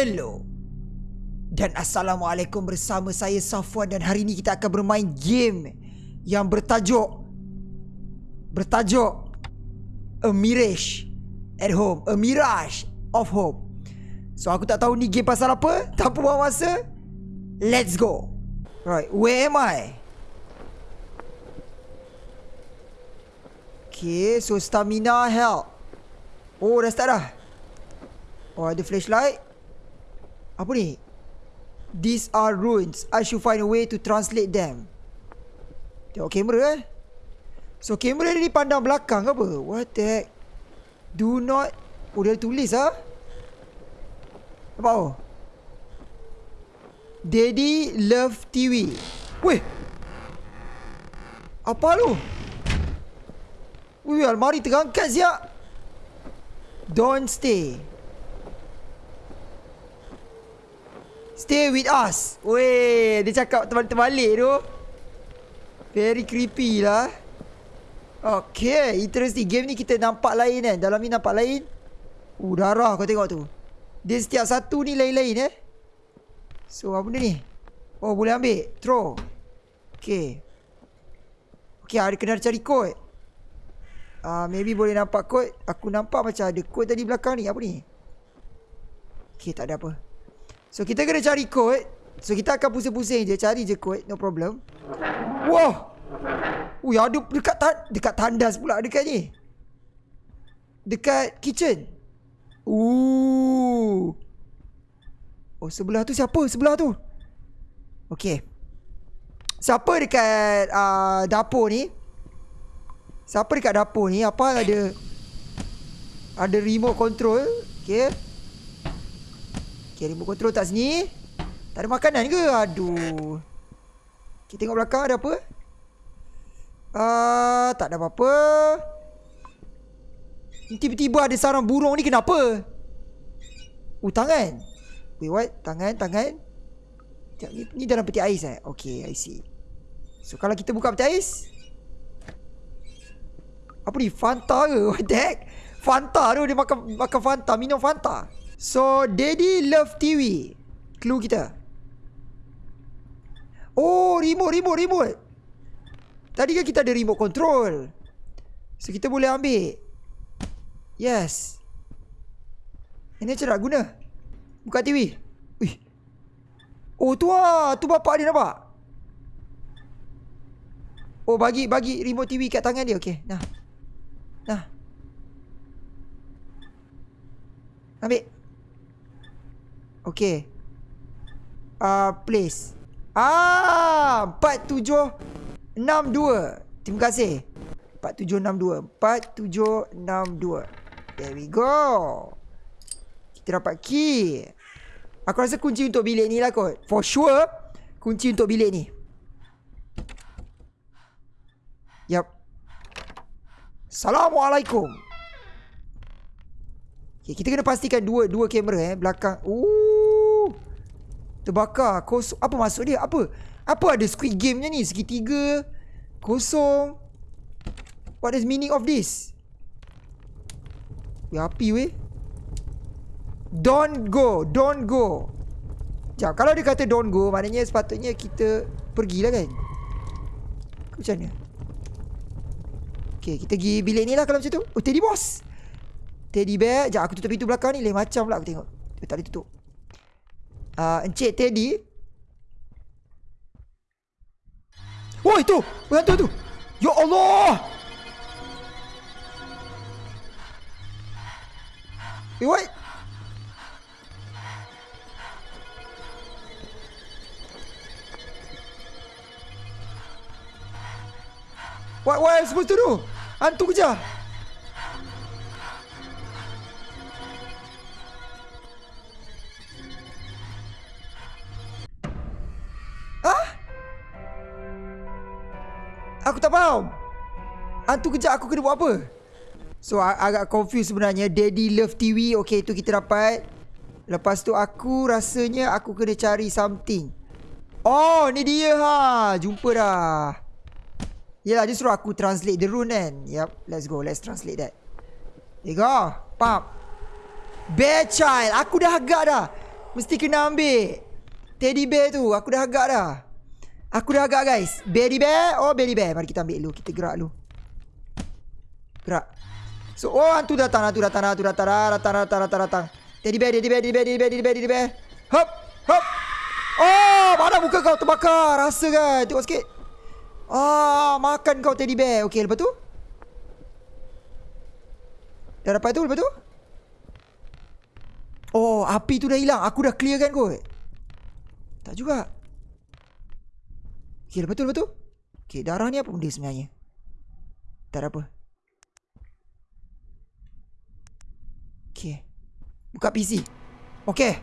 Hello dan Assalamualaikum bersama saya Safwan dan hari ini kita akan bermain game yang bertajuk bertajuk A Mirage at Home, A Mirage of Home. So aku tak tahu ni game pasal apa, tanpa buang masa, let's go. Right, where am I? Okay, so stamina health. Oh, dah start dah. Oh, ada flashlight. Apa ni? These are ruins. I should find a way to translate them. Tengok kamera eh. So kamera ni pandang belakang ke apa? What the heck? Do not... Oh dia tulis ah. Apa oh? Daddy love TV. Weh. Apa lu? Wih, almari terangkat siap. Don't stay. Stay with us. Weh, dia cakap terbalik-terbalik tu. Very creepy lah. Okay, interesting. Game ni kita nampak lain kan. Dalam ni nampak lain. Uh, darah kau tengok tu. Dia setiap satu ni lain-lain eh. So, apa benda ni? Oh, boleh ambil. Throw. Okay. Okay, ada kena cari kod. Uh, maybe boleh nampak kod. Aku nampak macam ada kod tadi belakang ni. Apa ni? Okay, tak ada apa. So kita kena cari kod So kita akan pusing-pusing je. Cari je kod No problem. Wah! Ui ada dekat ta dekat tandas pula dekat ni. Dekat kitchen. Ooh. Oh sebelah tu siapa? Sebelah tu? Okay Siapa dekat uh, dapur ni? Siapa dekat dapur ni? Apa ada Ada remote control? Okay Okay, remote control tak sini. Tak ada makanan ke? Aduh. Kita tengok belakang ada apa? Uh, tak ada apa-apa. Tiba-tiba ada sarang burung ni kenapa? Uh, tangan. Wait, what? Tangan, tangan. Ni, ni dalam peti ais eh? Okay, I see. So, kalau kita buka peti ais. Apa ni? Fanta ke? What the heck? Fanta tu. Dia makan, makan Fanta. Minum Fanta. So, Daddy love TV. Clue kita. Oh, remote, remote, remote. Tadi kan kita ada remote control. So, kita boleh ambil. Yes. Ini macam guna. Buka TV. Ui. Oh, tu lah. Tu bapak dia nampak. Oh, bagi bagi remote TV kat tangan dia. Okay, nah. Nah. Ambil. Okay. Uh, place. Ah, 4762. Terima kasih. 4762. 4762. There we go. Kita dapat key. Aku rasa kunci untuk bilik ni lah kot. For sure, kunci untuk bilik ni. Yap. Assalamualaikum. Okay, kita kena pastikan dua dua kamera eh belakang. Ooh. Terbakar kosong. Apa maksud dia? Apa? Apa ada squid game ni? Segitiga Kosong. What is meaning of this? Weh api weh. Don't go Don't go. Sekejap Kalau dia kata don't go Maknanya sepatutnya kita Pergilah kan? Macam mana? Okay kita pergi bilik ni lah Kalau macam tu. Oh teddy boss. Teddy bear. Sekejap aku tutup pintu belakang ni. Lain macam pula aku tengok. Tak boleh tutup uh, Encik Teddy. Oh itu. Hantu tu Ya Allah. Eh what What, what am I supposed to do? Hantu kejar Tak faham. Hantu kejap aku kena buat apa? So agak confused sebenarnya. Daddy Love TV Okay itu kita dapat. Lepas tu aku rasanya Aku kena cari something. Oh ni dia ha. Jumpa dah. Yelah dia suruh aku translate the rune kan? Yup let's go. Let's translate that. There go. Pump Bear child. Aku dah agak dah. Mesti kena ambil. Teddy bear tu. Aku dah agak dah. Aku dah agak guys. Baby bear. Oh baby bear. Mari kita ambil dulu. Kita gerak dulu. Gerak. So, oh hantu datang. Hantu datang. Hantu datang. Datang, datang, datang, datang. Teddy bear, teddy bear, teddy bear, teddy bear, teddy bear, teddy bear. Hop, hop. Oh, mana muka kau terbakar? Rasa kan? Tengok sikit. Ah, makan kau teddy bear. Okey, lepas tu? Dah dapat tu, lepas tu? Oh, api tu dah hilang. Aku dah clear kan kot. Tak juga. Tu, lepas tu? Okey, darah ni apa benda sebenarnya? Tak ada apa. Okey. Buka PC. Okay.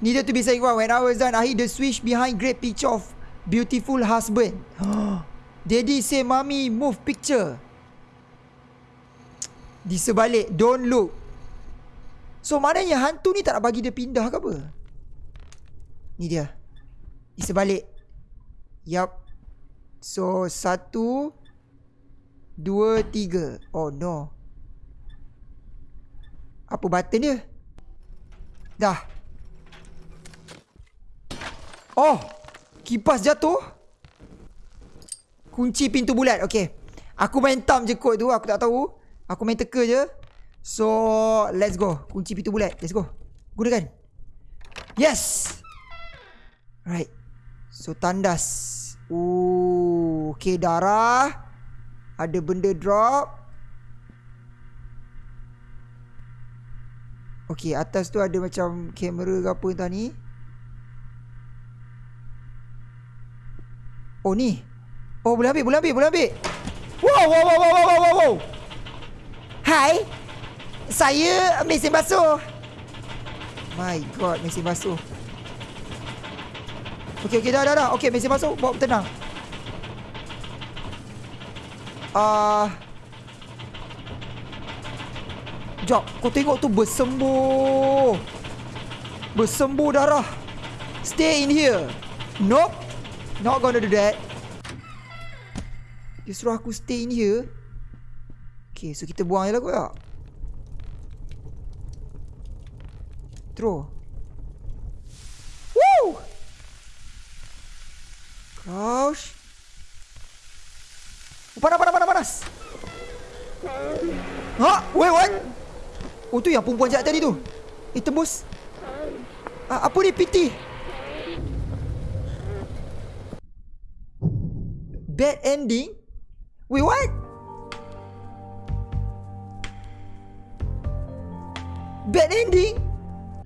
Needed to be saying wow. When I was done, I hit the switch behind great picture of beautiful husband. Daddy say, Mommy, move picture. Di sebalik, don't look. So, maknanya hantu ni tak nak bagi dia pindah ke apa? Ni dia. Di sebalik. Yup. So, satu. Dua, tiga. Oh, no. Apa button dia? Dah. Oh. Kipas jatuh. Kunci pintu bulat. Okay. Aku main tam je kod tu. Aku tak tahu. Aku main teka je. So, let's go. Kunci pintu bulat. Let's go. Gunakan. Yes. Right. So, tandas. Ooh. Okay, darah. Ada benda drop. Okey, atas tu ada macam kamera ke apa entah ni. Oh ni. Oh boleh ambil, boleh ambil, boleh ambil. Wow, wow, wow, wow, wow, wow, wow. Hai. Saya mesin basuh. My god, mesin basuh. Okey, okey, dah, dah, dah. Okey, mesin basuh. Bawa tenang. Ah... Uh, Sekejap Kau tengok tu bersembuh. Bersembuh darah. Stay in here. Nope. Not gonna do that. Dia suruh aku stay in here. Okay so kita buang je lah kot tak? Throw Crouch oh, Panas panas panas panas. Ha? Wait what? Oh tu yang perempuan jahat tadi tu. Eh tembus. A Apa ni PT Bad ending? Wait what? Bad ending?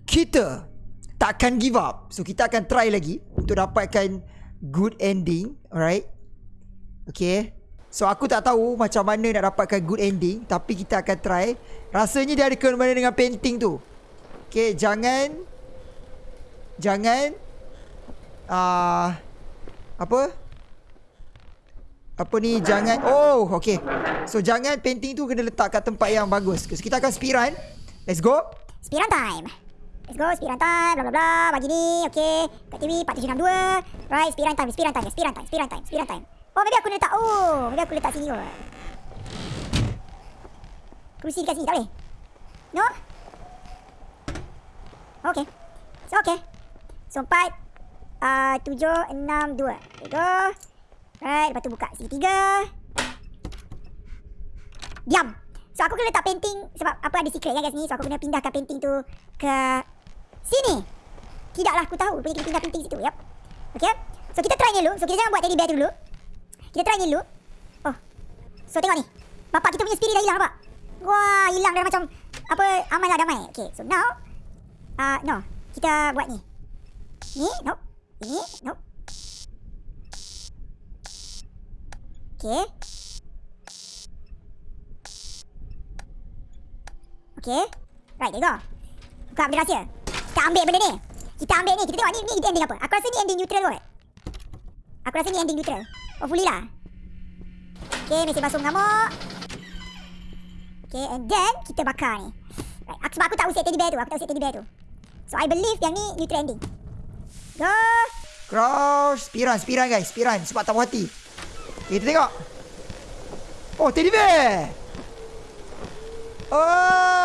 Kita Takkan give up. So kita akan try lagi Untuk dapatkan Good ending Alright? Okay. So aku tak tahu macam mana nak dapatkan good ending Tapi kita akan try. Rasanya dia ada kena dengan painting tu. Okay jangan Jangan uh, Apa? Apa ni jangan Oh okay. So jangan painting tu kena letak kat tempat yang bagus. So kita akan speedrun Let's go. Speedrun time Let's go speedrun time bla bla bla Bagi ni okay Kat TV 4762 Right speedrun time speedrun time speedrun time speedrun time speedrun time Oh, maybe aku letak. Oh, maybe aku letak sini kot. Kerusi dekat sini, tak boleh? No? Okay. So, okay. So, empat. Uh, tujuh, enam, dua. There go. Right, lepas tu buka sini tiga. Diam. So, aku kena letak painting sebab apa ada secret kan kat sini. So, aku kena pindahkan painting tu ke sini. Tidaklah aku tahu. Kena pindah painting situ. Yep. Okay. So, kita try dulu. So, kita jangan buat teddy bear dulu. Kita try ni dulu. Oh. So tengok ni. Bapak kita punya spirit dah hilang nampak? Wah, hilang dah macam apa aman lah damai. Okay, so now uh, no. Kita buat ni. Ni, no. Ini, no. Okay. Okay. Right, there go. Buka benda rahsia. Kita ambil benda ni. Kita ambil ni. Kita tengok ni, ni ending apa. Aku rasa ni ending neutral kot. Aku rasa ni ending neutral. Hopefully lah. Okay, mesin basuh mengamuk. Okay, and then kita bakar ni. Right, aku, sebab aku tak usik teddy bear tu. Aku tak usik teddy bear tu. So, I believe yang ni new trending. Go! Crouch. Spiran, spiran guys. Spiran. Sebab tak puas hati. Okay, kita tengok. Oh, teddy bear! Oh!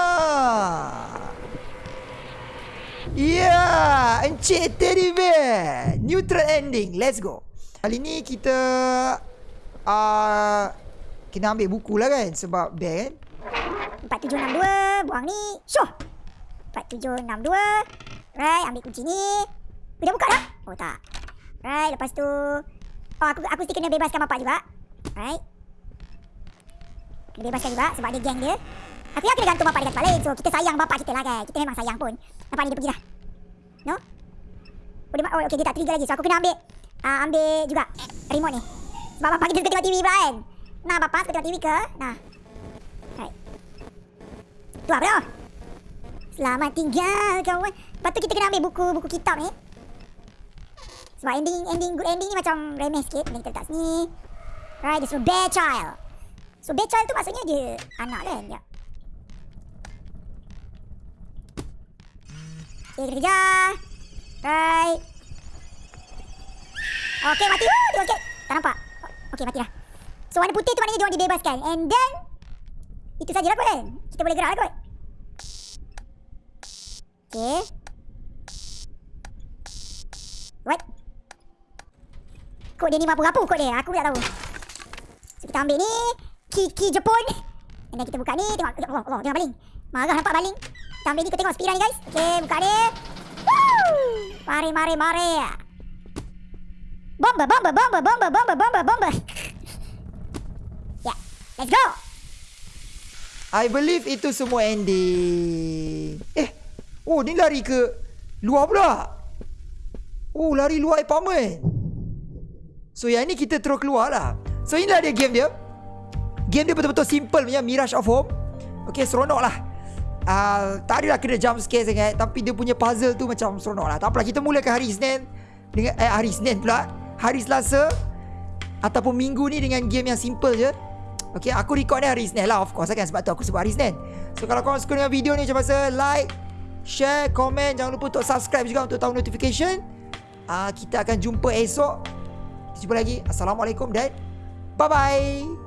Yeah, Encik Teddy Bear. Neutral ending. Let's go. Kali ni kita uh, kena ambil buku lah kan sebab bear kan. 4762 buang ni. Syuh. 4762. Right, ambil kunci ni. Oh, dah buka dah? Oh tak. Right, lepas tu Oh, aku aku mesti kena bebaskan bapak juga. Right. Kena bebaskan juga sebab dia geng dia. Aku yakin dia gantung bapak dia kat tempat lain. So, kita sayang bapak kita lah kan. Kita memang sayang pun. Nampak ni dia pergi dah. No? Oh, dia, oh okay, dia tak trigger lagi. So, aku kena ambil uh, ambil juga remote ni. Sebab bapak kita suka tengok TV pula kan. Nah, bapak suka tengok TV ke? Nah. Right. Tu apa tu? Selamat tinggal kawan. Lepas tu kita kena ambil buku buku kitab ni. Sebab ending ending good ending ni macam remeh sikit. Boleh kita letak sini. Right, dia suruh bear child. So bear child tu maksudnya dia anak kan? Ya. Okay, kita kejar. Right. Okay, mati. Woo, tengok sikit. Tak nampak. Okay, mati dah. So, warna putih tu maknanya dia orang dibebaskan. And then, itu sajalah kot kan. Kita boleh gerak lah kot. Okay. What? Kod dia ni rapuh-rapuh kod dia. Aku tak tahu. So, kita ambil ni. Kiki Jepun. And then kita buka ni. Tengok. Allah, Allah. Jangan baling. Marah nampak baling. Kita ambil ni. Kau tengok speedan ni guys. Okay, buka ni. Mari, mari, mari. Bomba, bomba, bomba, bomba, bomba, bomba, bomba. yeah. Let's go. I believe itu semua ending. Eh. Oh, ni lari ke luar pula. Oh, lari luar apartment. So, yang ni kita terus keluar lah. So, inilah dia game dia. Game dia betul-betul simple punya Mirage of Home. Okay, seronok lah. Uh, tak adalah kena jump scare sangat. Tapi dia punya puzzle tu macam seronok lah. Tak apalah, kita mulakan hari Isnin. Dengan, eh, hari Isnin pula. Hari Selasa. Ataupun minggu ni dengan game yang simple je. Okay, aku record ni hari Isnin lah. Of course kan. Sebab tu aku sebut hari Isnin. So, kalau korang suka dengan video ni macam masa like, share, komen. Jangan lupa untuk subscribe juga untuk tahu notification. Uh, kita akan jumpa esok. Kita jumpa lagi. Assalamualaikum dan bye-bye.